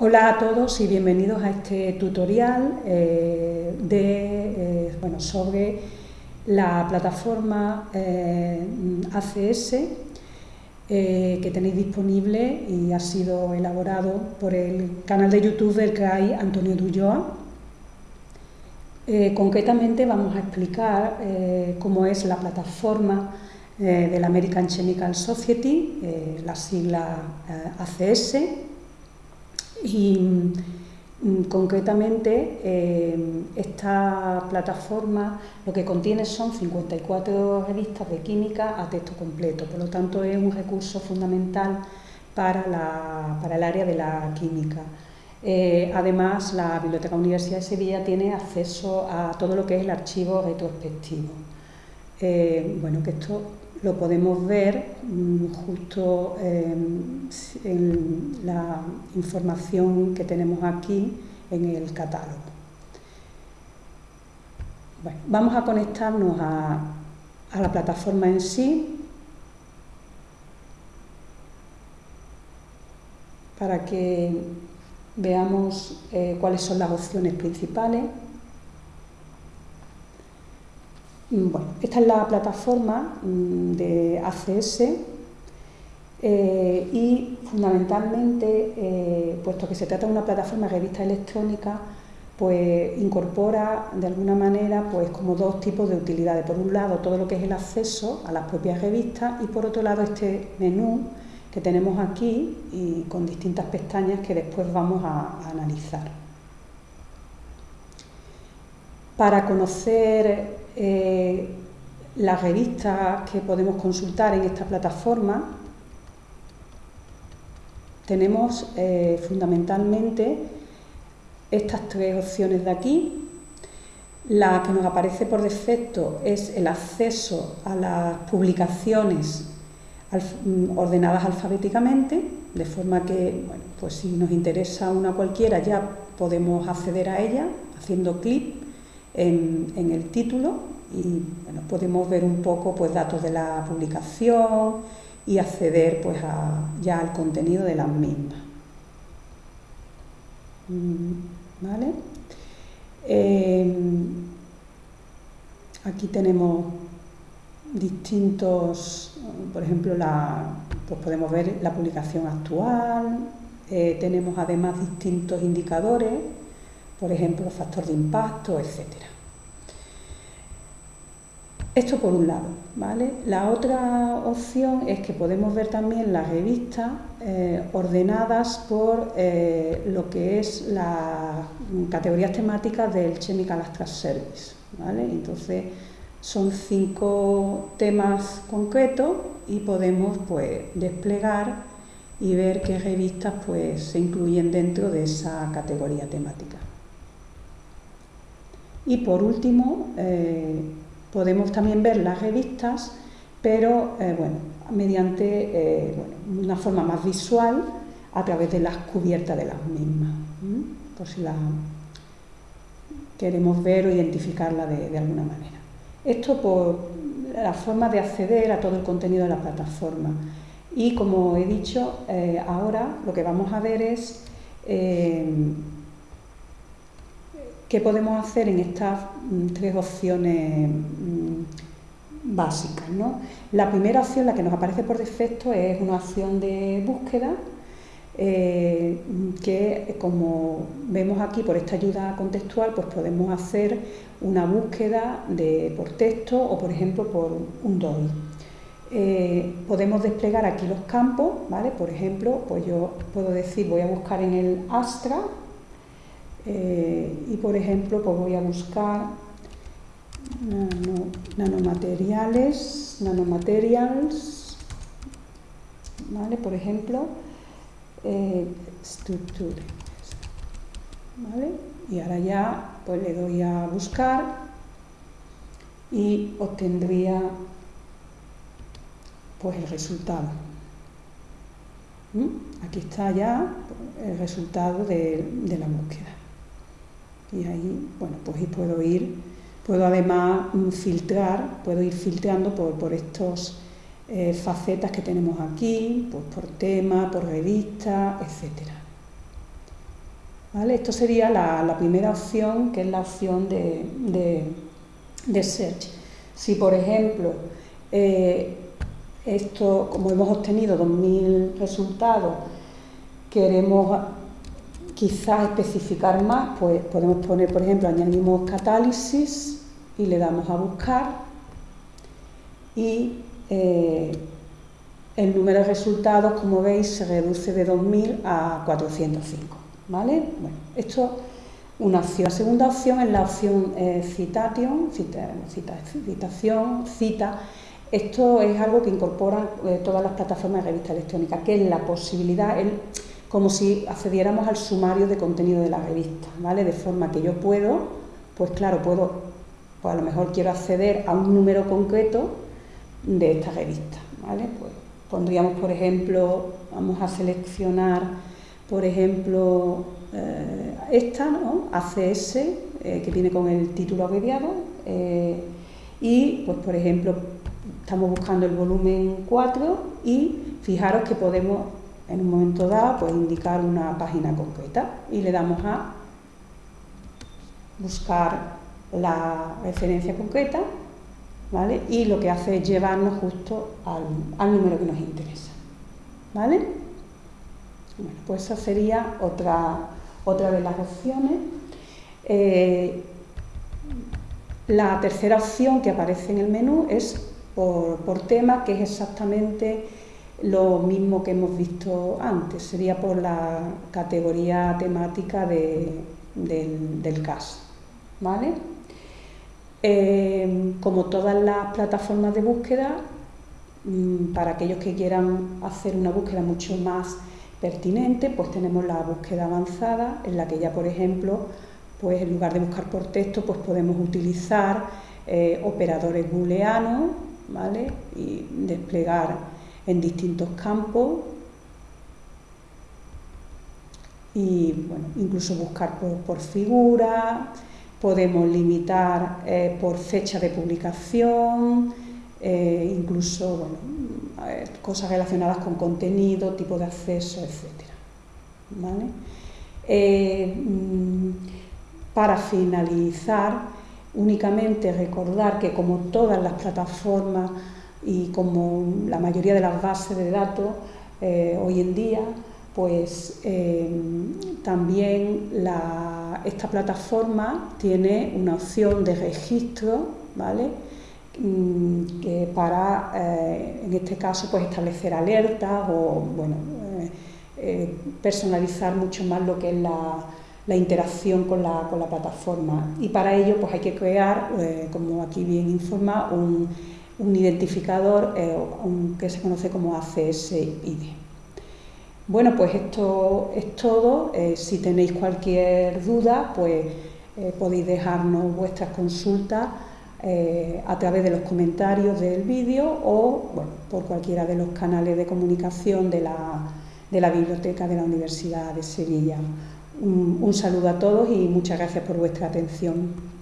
Hola a todos y bienvenidos a este tutorial eh, de, eh, bueno, sobre la plataforma eh, ACS que tenéis disponible y ha sido elaborado por el canal de YouTube del CRAI Antonio Dulloa. concretamente vamos a explicar cómo es la plataforma de la American Chemical Society, la sigla ACS, y mm, concretamente eh, esta plataforma lo que contiene son 54 revistas de química a texto completo, por lo tanto es un recurso fundamental para, el área de la química. Eh, además, la Biblioteca Universidad de Sevilla tiene acceso a todo lo que es el archivo retrospectivo. Eh, bueno, que esto lo podemos ver mm, justo em, en la información que tenemos aquí en el catálogo. vamos a conectarnos a, la plataforma en sí para que veamos eh, cuáles son las opciones principales. Mm, bueno, esta es la plataforma mm, de ACS eh, y fundamentalmente, eh, puesto que se trata de una plataforma de revista electrónica, pues incorpora de alguna manera pues como dos tipos de utilidades. Por un lado, todo lo que es el acceso a las propias revistas y por otro lado este menú que tenemos aquí y con distintas pestañas que después vamos a analizar. Para conocer eh, las revistas que podemos consultar en esta plataforma, tenemos eh, fundamentalmente estas tres opciones de aquí. La que nos aparece por defecto es el acceso a las publicaciones mm, ordenadas alfabéticamente, de forma que, bueno, pues si nos interesa una cualquiera ya podemos acceder a ella haciendo clic en, el título y podemos ver un poco pues, datos de la publicación y acceder pues, ya al contenido de las mismas. Mm, ¿Vale? Em, aquí tenemos distintos, por ejemplo, pues podemos ver la publicación actual, eh, tenemos además distintos indicadores por ejemplo, factor de impacto, etcétera. Esto por un lado, ¿vale? La otra opción es que podemos ver también las revistas eh, ordenadas por eh, lo que es las categorías temáticas del Chemical Abstract Service, ¿vale? Entonces son cinco temas concretos y podemos pues desplegar y ver qué revistas pues se incluyen dentro de esa categoría temática. Y por último, eh, podemos también ver las revistas, pero eh, bueno, mediante eh, una forma más visual a través de las cubiertas de las mismas, por si la queremos ver o identificarla de, alguna manera. Esto por la forma de acceder a todo el contenido de la plataforma. Y como he dicho, ahora lo que vamos a ver es ¿Qué podemos hacer en estas mm, tres opciones mm, básicas? La primera opción, la que nos aparece por defecto, es una opción de búsqueda eh, que, como vemos aquí por esta ayuda contextual, pues podemos hacer una búsqueda de, por texto o, por ejemplo, por un DOI. Eh, podemos desplegar aquí los campos, ¿vale? Por ejemplo, pues yo puedo decir, voy a buscar en el Astra, eh, y por ejemplo, pues voy a buscar nanomateriales, nanomaterials, ¿vale? Por ejemplo, eh, ¿vale? Y ahora ya pues le doy a buscar y obtendría pues el resultado. ¿Mm? Aquí está ya el resultado de la búsqueda y ahí, bueno, pues puedo ir, puedo además mm, filtrar, puedo ir filtrando por, por estos eh, facetas que tenemos aquí, pues por tema, por revista, etcétera. ¿Vale? Esto sería la, primera opción, que es la opción de, de, search. Si, por ejemplo, eh, esto, como hemos obtenido 2.000 resultados, queremos quizás especificar más, pues podemos poner, por ejemplo, añadimos catálisis y le damos a buscar y eh, el número de resultados, como veis, se reduce de 2.000 a 405. ¿vale? Bueno, esto una opción. La segunda opción es la opción eh, citation, citación, cita. Esto es algo que incorporan eh, todas las plataformas de revista electrónica, que es la posibilidad, el, como si accediéramos al sumario de contenido de la revista, ¿vale? De forma que yo puedo, pues claro, puedo, pues a lo mejor quiero acceder a un número concreto de esta revista, ¿vale? Pues pondríamos, por ejemplo, vamos a seleccionar por ejemplo, eh, esta, ¿no? ACS, eh, que viene con el título abreviado, eh, y, pues, por ejemplo, estamos buscando el volumen 4 y fijaros que podemos, en un momento dado, pues, indicar una página concreta y le damos a buscar la referencia concreta, ¿vale? Y lo que hace es llevarnos justo al, al número que nos interesa, ¿vale? Bueno, pues esa sería otra, otra de las opciones. Eh, la tercera opción que aparece en el menú es por, tema, que es exactamente lo mismo que hemos visto antes, sería por la categoría temática del, del caso. ¿vale? Eh, como todas las plataformas de búsqueda, mm, para aquellos que quieran hacer una búsqueda mucho más pertinente, pues tenemos la búsqueda avanzada, en la que ya, por ejemplo, pues en lugar de buscar por texto, pues podemos utilizar eh, operadores booleanos, ¿vale? Y desplegar en distintos campos y, bueno, incluso buscar por, figura, podemos limitar eh, por fecha de publicación, eh, incluso, bueno, cosas relacionadas con contenido, tipo de acceso, etc. Eh, mm, para finalizar, únicamente recordar que como todas las plataformas y como la mayoría de las bases de datos eh, hoy en día, pues eh, también esta plataforma tiene una opción de registro, ¿vale? Mm, que para, eh, en este caso, pues establecer alertas o, bueno, eh, personalizar mucho más lo que es la, interacción con la, con la, plataforma. Y para ello, pues hay que crear, como aquí bien informa, un, un identificador que se conoce como ACS-ID. Bueno, pues esto es todo. si tenéis cualquier duda, pues podéis dejarnos vuestras consultas eh, a través de los comentarios del vídeo o por cualquiera de los canales de comunicación de la, de la Biblioteca de la Universidad de Sevilla. un saludo a todos y muchas gracias por vuestra atención.